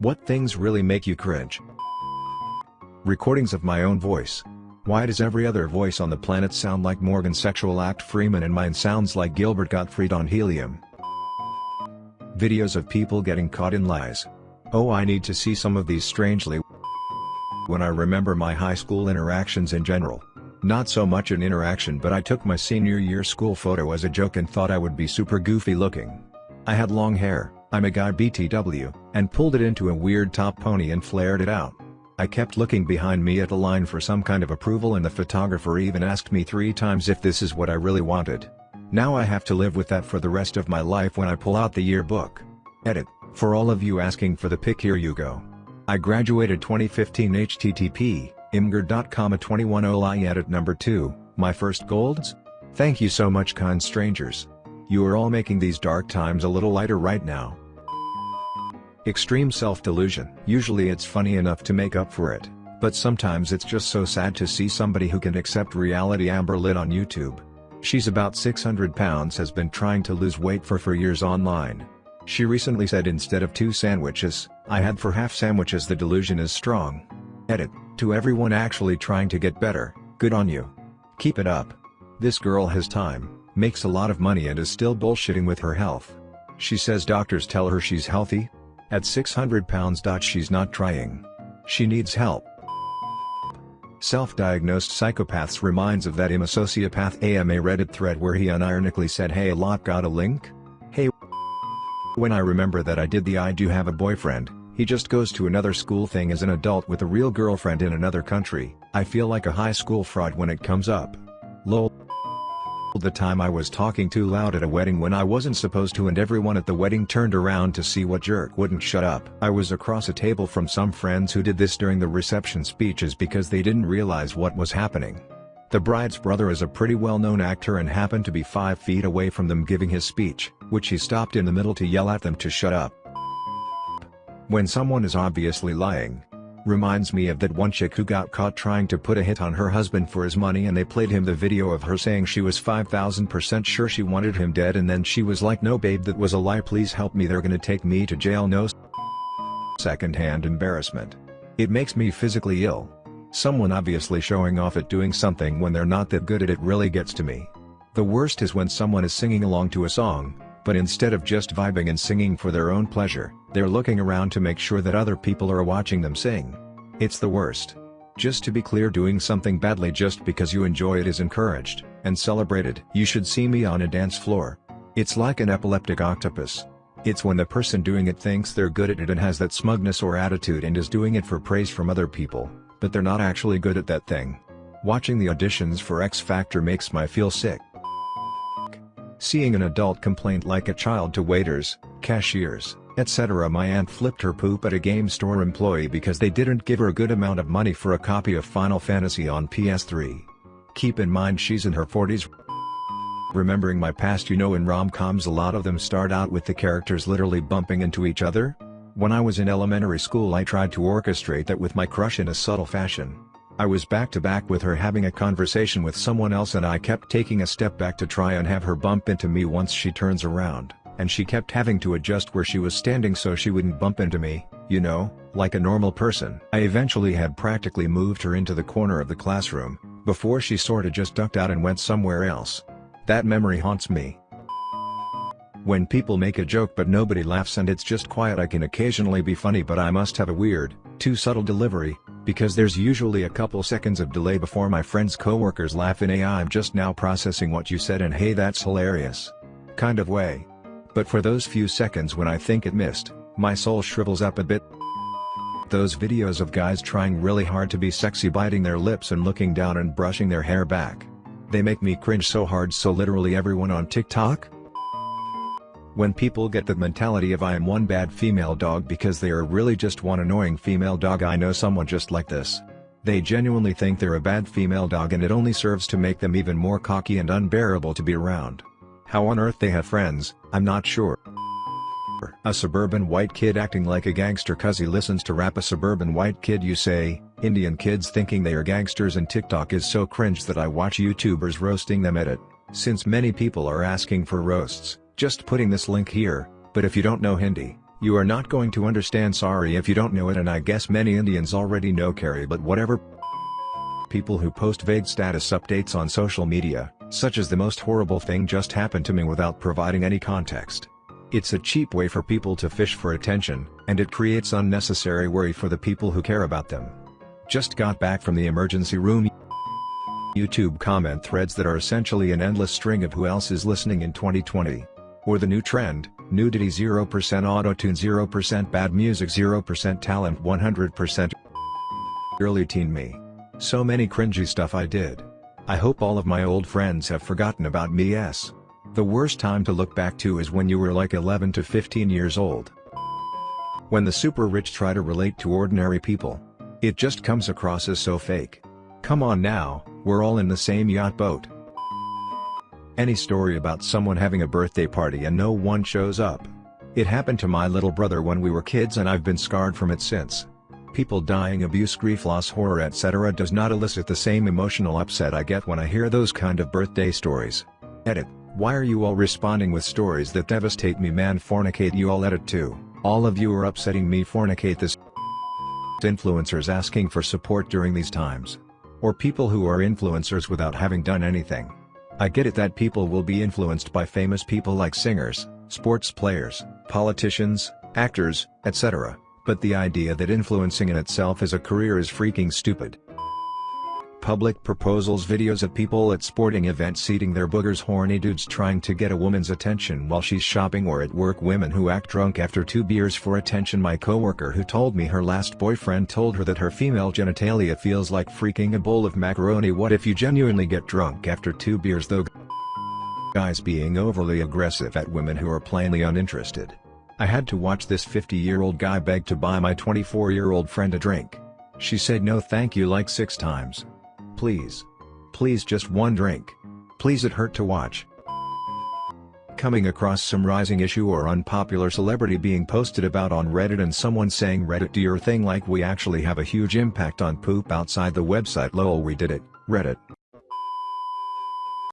What things really make you cringe? Recordings of my own voice. Why does every other voice on the planet sound like Morgan Sexual Act Freeman and mine sounds like Gilbert Gottfried on helium? Videos of people getting caught in lies. Oh I need to see some of these strangely when I remember my high school interactions in general. Not so much an interaction but I took my senior year school photo as a joke and thought I would be super goofy looking. I had long hair, I'm a guy BTW, and pulled it into a weird top pony and flared it out. I kept looking behind me at the line for some kind of approval and the photographer even asked me three times if this is what I really wanted. Now I have to live with that for the rest of my life when I pull out the yearbook. Edit, for all of you asking for the pic here you go. I graduated 2015 http, imgur.com a 21 I edit number 2, my first golds? Thank you so much kind strangers. You are all making these dark times a little lighter right now. Extreme self-delusion. Usually it's funny enough to make up for it, but sometimes it's just so sad to see somebody who can accept reality Amberlynn on YouTube. She's about 600 pounds has been trying to lose weight for 4 years online. She recently said instead of two sandwiches, I had for half sandwiches the delusion is strong. Edit, to everyone actually trying to get better, good on you. Keep it up. This girl has time, makes a lot of money and is still bullshitting with her health. She says doctors tell her she's healthy, at 600 pounds. She's not trying. She needs help. Self-diagnosed psychopaths reminds of that I'm sociopath AMA Reddit thread where he unironically said hey a lot got a link? Hey When I remember that I did the I do have a boyfriend, he just goes to another school thing as an adult with a real girlfriend in another country, I feel like a high school fraud when it comes up. Lol the time I was talking too loud at a wedding when I wasn't supposed to and everyone at the wedding turned around to see what jerk wouldn't shut up. I was across a table from some friends who did this during the reception speeches because they didn't realize what was happening. The bride's brother is a pretty well-known actor and happened to be 5 feet away from them giving his speech, which he stopped in the middle to yell at them to shut up. When someone is obviously lying, Reminds me of that one chick who got caught trying to put a hit on her husband for his money and they played him the video of her saying she was 5000% sure she wanted him dead and then she was like no babe that was a lie please help me they're gonna take me to jail no second-hand embarrassment. It makes me physically ill. Someone obviously showing off at doing something when they're not that good at it really gets to me. The worst is when someone is singing along to a song, but instead of just vibing and singing for their own pleasure, they're looking around to make sure that other people are watching them sing. It's the worst. Just to be clear doing something badly just because you enjoy it is encouraged, and celebrated. You should see me on a dance floor. It's like an epileptic octopus. It's when the person doing it thinks they're good at it and has that smugness or attitude and is doing it for praise from other people, but they're not actually good at that thing. Watching the auditions for X Factor makes my feel sick. Seeing an adult complain like a child to waiters, cashiers, etc. My aunt flipped her poop at a game store employee because they didn't give her a good amount of money for a copy of Final Fantasy on PS3. Keep in mind she's in her 40s. Remembering my past you know in rom-coms a lot of them start out with the characters literally bumping into each other? When I was in elementary school I tried to orchestrate that with my crush in a subtle fashion. I was back to back with her having a conversation with someone else and I kept taking a step back to try and have her bump into me once she turns around, and she kept having to adjust where she was standing so she wouldn't bump into me, you know, like a normal person. I eventually had practically moved her into the corner of the classroom, before she sorta just ducked out and went somewhere else. That memory haunts me. When people make a joke but nobody laughs and it's just quiet I can occasionally be funny but I must have a weird, too subtle delivery, because there's usually a couple seconds of delay before my friends coworkers laugh in a I'm just now processing what you said and hey that's hilarious. Kind of way. But for those few seconds when I think it missed, my soul shrivels up a bit. Those videos of guys trying really hard to be sexy biting their lips and looking down and brushing their hair back. They make me cringe so hard so literally everyone on TikTok? When people get the mentality of I am one bad female dog because they are really just one annoying female dog I know someone just like this. They genuinely think they're a bad female dog and it only serves to make them even more cocky and unbearable to be around. How on earth they have friends, I'm not sure. A suburban white kid acting like a gangster cause he listens to rap a suburban white kid you say, Indian kids thinking they are gangsters and TikTok is so cringe that I watch YouTubers roasting them at it, since many people are asking for roasts. Just putting this link here, but if you don't know Hindi, You are not going to understand sorry if you don't know it and I guess many Indians already know Carry but whatever. People who post vague status updates on social media, such as the most horrible thing just happened to me without providing any context. It's a cheap way for people to fish for attention, and it creates unnecessary worry for the people who care about them. Just got back from the emergency room YouTube comment threads that are essentially an endless string of who else is listening in 2020. Or the new trend, nudity 0% auto-tune 0% bad music 0% talent 100% early teen me. So many cringy stuff I did. I hope all of my old friends have forgotten about me yes. The worst time to look back to is when you were like 11 to 15 years old. When the super rich try to relate to ordinary people. It just comes across as so fake. Come on now, we're all in the same yacht boat. Any story about someone having a birthday party and no one shows up. It happened to my little brother when we were kids and I've been scarred from it since. People dying abuse grief loss horror etc does not elicit the same emotional upset I get when I hear those kind of birthday stories. Edit, why are you all responding with stories that devastate me man fornicate you all edit too, all of you are upsetting me fornicate this influencers asking for support during these times. Or people who are influencers without having done anything. I get it that people will be influenced by famous people like singers, sports players, politicians, actors, etc., but the idea that influencing in itself is a career is freaking stupid. Public proposals videos of people at sporting events eating their boogers horny dudes trying to get a woman's attention while she's shopping or at work women who act drunk after two beers for attention my coworker who told me her last boyfriend told her that her female genitalia feels like freaking a bowl of macaroni what if you genuinely get drunk after two beers though guys being overly aggressive at women who are plainly uninterested. I had to watch this 50-year-old guy beg to buy my 24-year-old friend a drink. She said no thank you like six times. Please. Please just one drink. Please it hurt to watch. Coming across some rising issue or unpopular celebrity being posted about on Reddit and someone saying Reddit do your thing like we actually have a huge impact on poop outside the website lol we did it, Reddit.